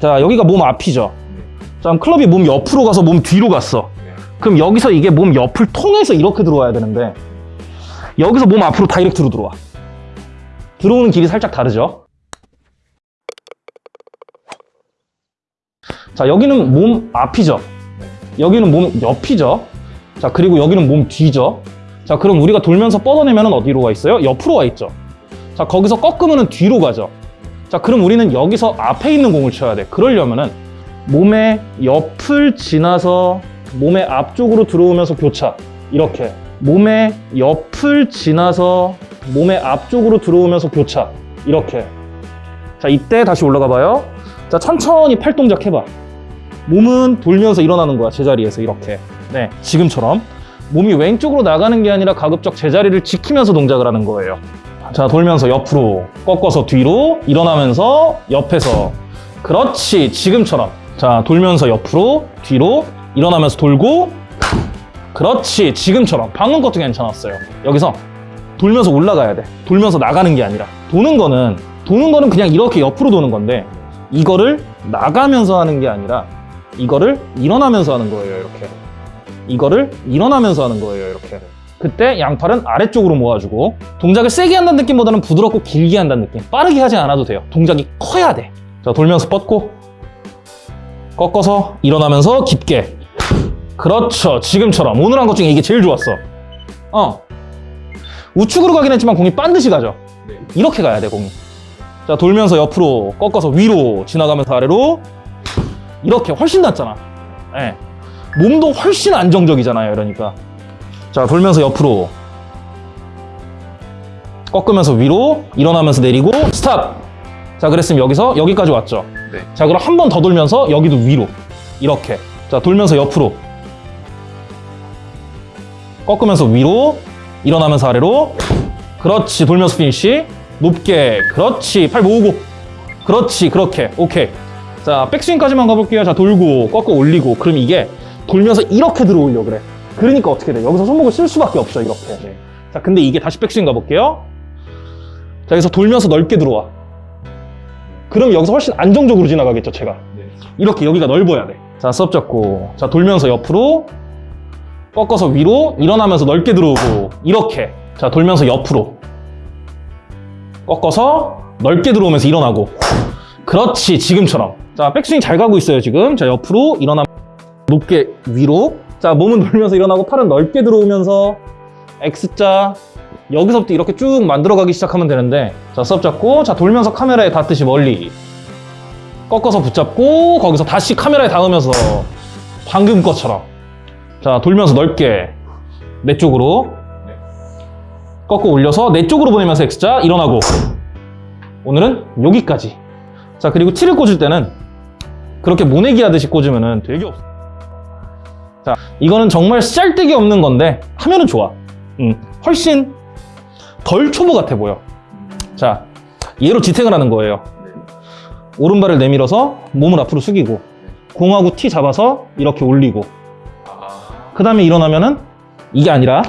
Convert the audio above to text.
자 여기가 몸 앞이죠. 자 그럼 클럽이 몸 옆으로 가서 몸 뒤로 갔어. 그럼 여기서 이게 몸 옆을 통해서 이렇게 들어와야 되는데 여기서 몸 앞으로 다이렉트로 들어와. 들어오는 길이 살짝 다르죠? 자 여기는 몸 앞이죠. 여기는 몸 옆이죠. 자 그리고 여기는 몸 뒤죠. 자 그럼 우리가 돌면서 뻗어내면 어디로 와 있어요? 옆으로 와 있죠. 자 거기서 꺾으면 뒤로 가죠 자 그럼 우리는 여기서 앞에 있는 공을 쳐야 돼. 그러려면은 몸의 옆을 지나서 몸의 앞쪽으로 들어오면서 교차. 이렇게. 몸의 옆을 지나서 몸의 앞쪽으로 들어오면서 교차. 이렇게. 자 이때 다시 올라가 봐요. 자 천천히 팔 동작 해봐. 몸은 돌면서 일어나는 거야 제자리에서. 이렇게. 네 지금처럼. 몸이 왼쪽으로 나가는 게 아니라 가급적 제자리를 지키면서 동작을 하는 거예요 자 돌면서 옆으로 꺾어서 뒤로 일어나면서 옆에서. 그렇지 지금처럼. 자 돌면서 옆으로 뒤로 일어나면서 돌고. 그렇지 지금처럼. 방금 것도 괜찮았어요. 여기서 돌면서 올라가야 돼. 돌면서 나가는 게 아니라. 도는 거는 도는 거는 그냥 이렇게 옆으로 도는 건데 이거를 나가면서 하는 게 아니라 이거를 일어나면서 하는 거예요 이렇게. 이거를 일어나면서 하는 거예요 이렇게 그때 양팔은 아래쪽으로 모아주고 동작을 세게 한다는 느낌보다는 부드럽고 길게 한다는 느낌. 빠르게 하지 않아도 돼요. 동작이 커야 돼자 돌면서 뻗고 꺾어서 일어나면서 깊게. 그렇죠. 지금처럼. 오늘 한 것 중에 이게 제일 좋았어. 어. 우측으로 가긴 했지만 공이 반드시 가죠. 이렇게 가야 돼 공이. 자 돌면서 옆으로 꺾어서 위로 지나가면서 아래로 이렇게 훨씬 낫잖아. 예. 몸도 훨씬 안정적이잖아요 이러니까 자 돌면서 옆으로. 꺾으면서 위로 일어나면서 내리고 스탑! 자 그랬으면 여기서 여기까지 왔죠. 네. 자 그럼 한 번 더 돌면서 여기도 위로. 이렇게. 자 돌면서 옆으로. 꺾으면서 위로 일어나면서 아래로. 그렇지 돌면서 피니쉬. 높게. 그렇지 팔 모으고. 그렇지 그렇게. 오케이. 자 백스윙까지만 가볼게요. 자 돌고 꺾어 올리고. 그럼 이게 돌면서 이렇게 들어오려 그래 그러니까 어떻게 돼? 여기서 손목을 쓸 수밖에 없죠 이렇게. 자 근데 이게 다시 백스윙 가볼게요. 자 여기서 돌면서 넓게 들어와. 그럼 여기서 훨씬 안정적으로 지나가겠죠 제가. 네. 이렇게 여기가 넓어야 돼 자 수업 잡고. 자 돌면서 옆으로 꺾어서 위로 일어나면서 넓게 들어오고 이렇게. 자 돌면서 옆으로. 꺾어서 넓게 들어오면서 일어나고. 그렇지 지금처럼. 자 백스윙 잘 가고 있어요 지금. 자 옆으로 일어나 높게 위로 자 몸은 돌면서 일어나고 팔은 넓게 들어오면서 X자 여기서부터 이렇게 쭉 만들어가기 시작하면 되는데 자 수업 잡고 자 돌면서 카메라에 닿듯이 멀리 꺾어서 붙잡고 거기서 다시 카메라에 닿으면서 방금 것처럼 자 돌면서 넓게 내 쪽으로 꺾어 올려서 내 쪽으로 보내면서 X자 일어나고. 오늘은 여기까지. 자 그리고 티를 꽂을 때는 그렇게 모내기 하듯이 꽂으면 되게 없어 자 이거는 정말 쌀데기 없는 건데 하면은 좋아. 음, 훨씬 덜 초보 같아 보여. 자 얘로 지탱을 하는 거예요. 오른발을 내밀어서 몸을 앞으로 숙이고 공하고 티 잡아서 이렇게 올리고. 아, 그 다음에 일어나면은 이게 아니라